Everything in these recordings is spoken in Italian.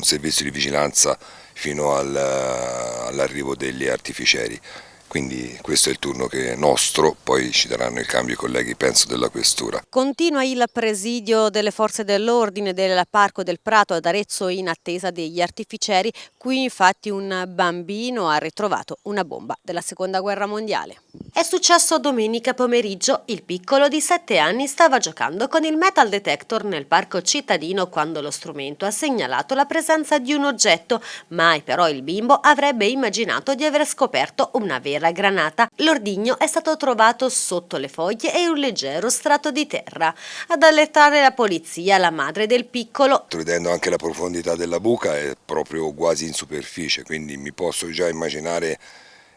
un servizio di vigilanza fino al, all'arrivo degli artificieri quindi questo è il turno che è nostro, poi ci daranno il cambio i colleghi penso della questura. Continua il presidio delle forze dell'ordine del Parco del Prato ad Arezzo in attesa degli artificieri, qui infatti un bambino ha ritrovato una bomba della seconda guerra mondiale. È successo domenica pomeriggio, il piccolo di 7 anni stava giocando con il metal detector nel parco cittadino quando lo strumento ha segnalato la presenza di un oggetto, mai però il bimbo avrebbe immaginato di aver scoperto una vera granata, l'ordigno è stato trovato sotto le foglie e un leggero strato di terra. Ad allettare la polizia, la madre del piccolo. Vedendo anche la profondità della buca è proprio quasi in superficie, quindi mi posso già immaginare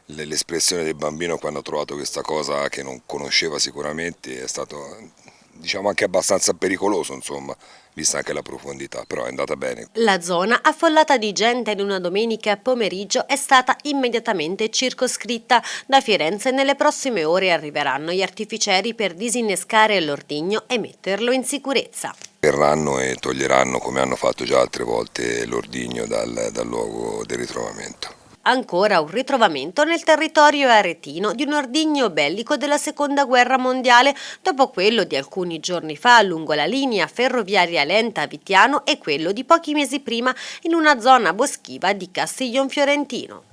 l'espressione del bambino quando ha trovato questa cosa che non conosceva sicuramente, è stato diciamo anche abbastanza pericoloso insomma, vista anche la profondità, però è andata bene. La zona, affollata di gente in una domenica pomeriggio, è stata immediatamente circoscritta. Da Firenze nelle prossime ore arriveranno gli artificieri per disinnescare l'ordigno e metterlo in sicurezza. Verranno e toglieranno, come hanno fatto già altre volte, l'ordigno dal, dal luogo del ritrovamento. Ancora un ritrovamento nel territorio aretino di un ordigno bellico della seconda guerra mondiale dopo quello di alcuni giorni fa lungo la linea ferroviaria lenta a Vitiano e quello di pochi mesi prima in una zona boschiva di Castiglion Fiorentino.